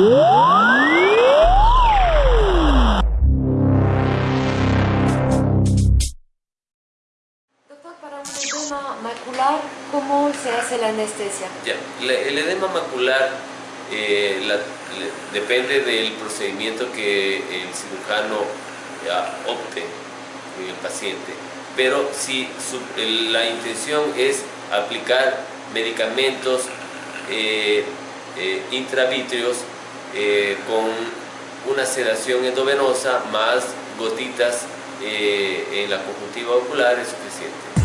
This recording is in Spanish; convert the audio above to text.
Doctor, para un edema macular, ¿cómo se hace la anestesia? Ya, el edema macular eh, depende del procedimiento que el cirujano ya, opte en el paciente. Pero si la intención es aplicar medicamentos eh, eh, intravítreos eh, con una sedación endovenosa más gotitas en la conjuntiva ocular es suficiente.